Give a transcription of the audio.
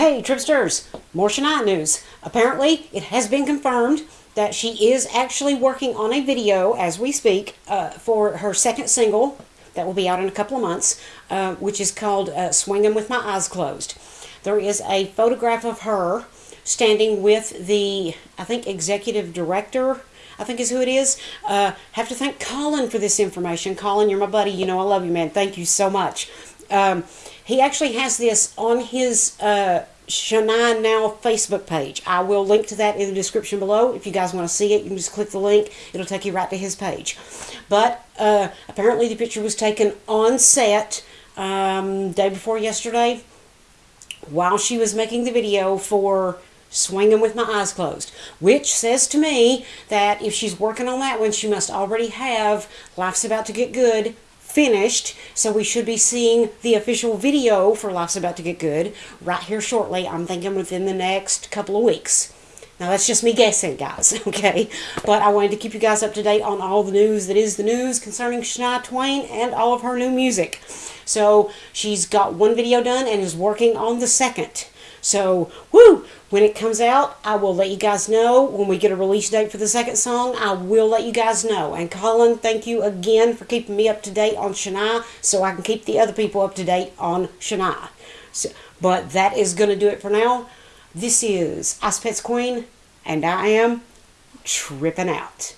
Hey, Tripsters! More Shania news. Apparently, it has been confirmed that she is actually working on a video as we speak uh, for her second single that will be out in a couple of months, uh, which is called uh, Swinging with My Eyes Closed. There is a photograph of her standing with the, I think, executive director. I think is who it is. Uh, have to thank Colin for this information. Colin, you're my buddy. You know I love you, man. Thank you so much. Um, he actually has this on his uh, Now Facebook page. I will link to that in the description below. If you guys want to see it, you can just click the link. It'll take you right to his page. But uh, apparently the picture was taken on set um, day before yesterday while she was making the video for swinging with my eyes closed, which says to me that if she's working on that one, she must already have Life's About to Get Good finished. So we should be seeing the official video for Life's About to Get Good right here shortly. I'm thinking within the next couple of weeks. Now that's just me guessing, guys, okay? But I wanted to keep you guys up to date on all the news that is the news concerning Shania Twain and all of her new music. So she's got one video done and is working on the second. So, woo! When it comes out, I will let you guys know. When we get a release date for the second song, I will let you guys know. And Colin, thank you again for keeping me up to date on Shania so I can keep the other people up to date on Shania. So, but that is going to do it for now. This is Ice Pets Queen, and I am tripping out.